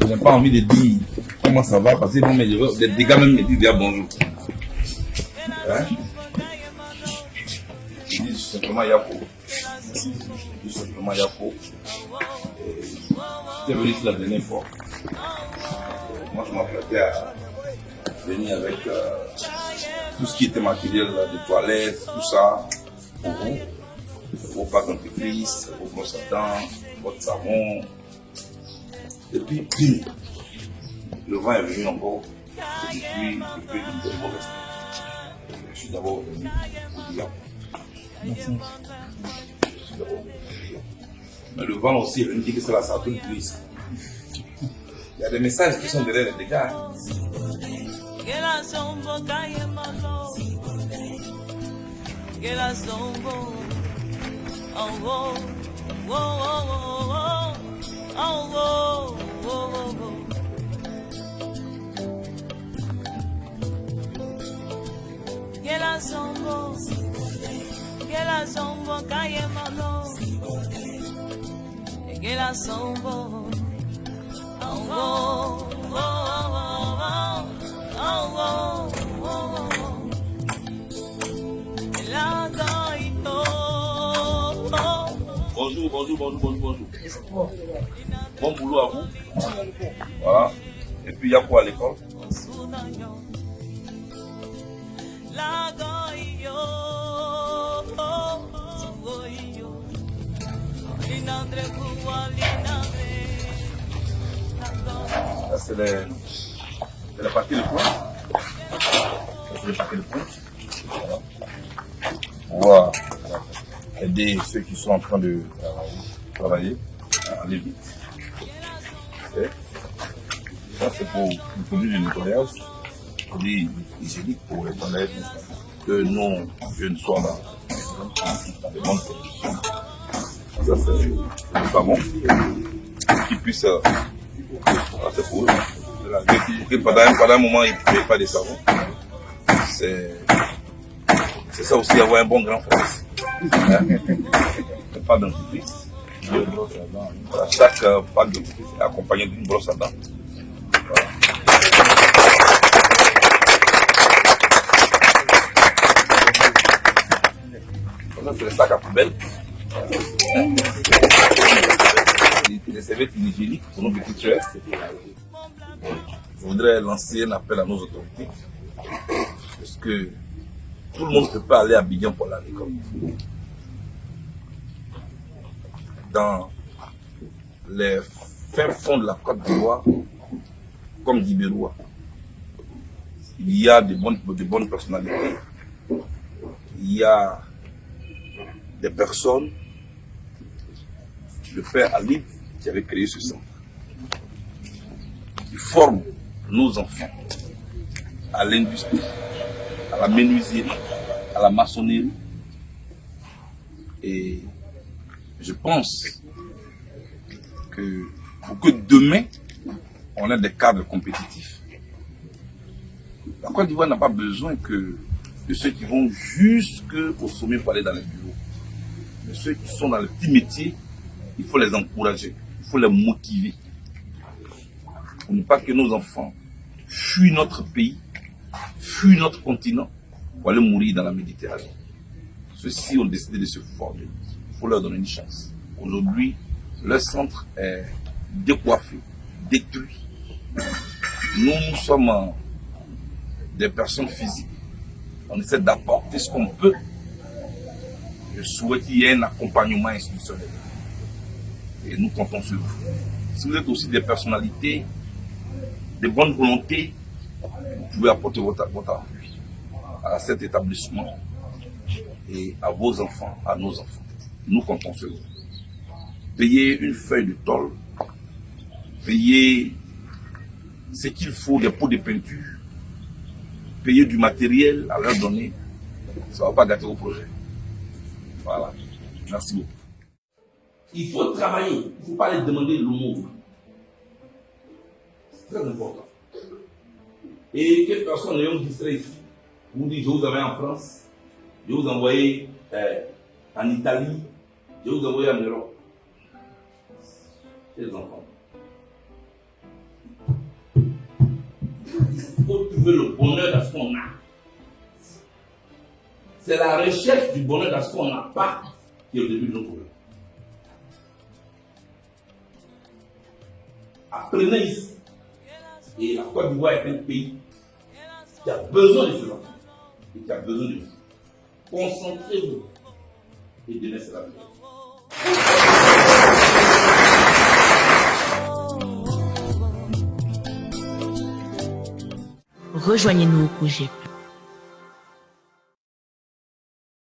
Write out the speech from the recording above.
je n'ai pas envie de dire comment ça va parce que bon, mais je veux- des gars même me disent bonjour. Hein? Je dis simplement Yako. Je dis simplement Yako. J'étais venu ici la dernière fois. Moi, je m'apprêtais à venir avec euh, tout ce qui était matériel de toilette, tout ça, pour vous. Vos pâtes dentifrice, vos brosses à votre savon. Et puis, le vent est venu encore. Et puis, est mauvais. Je suis dire. Je suis d'abord venu. Mais le vent aussi est venu dire que c'est la sartine grise. Il y a des messages qui sont derrière les dégâts. hein. Gela sombo kanye Bonjour, bonjour, bonjour, bonjour, bonjour. Bon boulot à vous. Et puis, il y a quoi à l'école? C'est les paquets de points. Ça, c'est les paquets de points. Voilà. Euh, aider ceux qui sont en train de travailler à aller vite. Ça, c'est pour le produit de nettoyage, produit hygiénique pour les toilettes, que dans, dans de bonnes conditions. Ça, c'est le savon qui puisse euh, c'est pour eux. Pour pendant, un- moment, ils ne payent pas de savon. C'est, ça aussi, avoir un bon grand frère. Hein? Pas dentifrice. Voilà, chaque euh, pâte dentifrice est accompagnée d'une brosse à dents. Voilà. Ça, c'est le sac à poubelle. Serviettes hygiéniques pour nos petits frères. Je voudrais lancer un appel à nos autorités. Parce que tout le monde ne peut pas aller à Bignan pour aller à l'école. Dans les fins fonds de la Côte d'Ivoire, comme d'Ibérois, il y a de bonnes, de bonnes personnalités. Il y a des personnes le père Alib qui avait créé ce centre, qui forme nos enfants à l'industrie, à la menuiserie, à la maçonnerie. Et je pense que pour que demain, on ait des cadres compétitifs. La Côte d'Ivoire n'a pas besoin que de ceux qui vont jusqu'au sommet pour aller dans les bureaux. Mais ceux qui sont dans le petit métier, il faut les encourager, il faut les motiver. Pour ne pas que nos enfants fuient notre pays, fuient notre continent pour aller mourir dans la Méditerranée. Ceux-ci ont décidé de se former. Il faut leur donner une chance. Aujourd'hui, leur centre est décoiffé, détruit. Nous, nous sommes des personnes physiques. On essaie d'apporter ce qu'on peut. Je souhaite qu'il y ait un accompagnement institutionnel et nous comptons sur vous. Si vous êtes aussi des personnalités, de bonne volonté, vous pouvez apporter votre, votre appui à cet établissement et à vos enfants, à nos enfants. Nous comptons sur vous. Payez une feuille de tôle, payez ce qu'il faut, des pots de peinture, payez du matériel à leur donner. Ça ne va pas gâter vos projets. Voilà. Merci beaucoup. Il faut travailler. Il ne faut pas les demander l'aumône. C'est très important. Et quelques personnes ayant distrait ici, vous dites, je vous envoie en France, je vous envoyer euh, en Italie, je vous envoyer en Europe. Les enfants. Il faut trouver le bonheur dans ce qu'on a. C'est la recherche du bonheur dans ce qu'on n'a pas qui est au début de nos problèmes. Apprenez ici. Et la Côte d'Ivoire est un pays qui a besoin de enfants et qui a besoin de vous. Concentrez-vous et demain sera meilleur. Rejoignez-nous au projet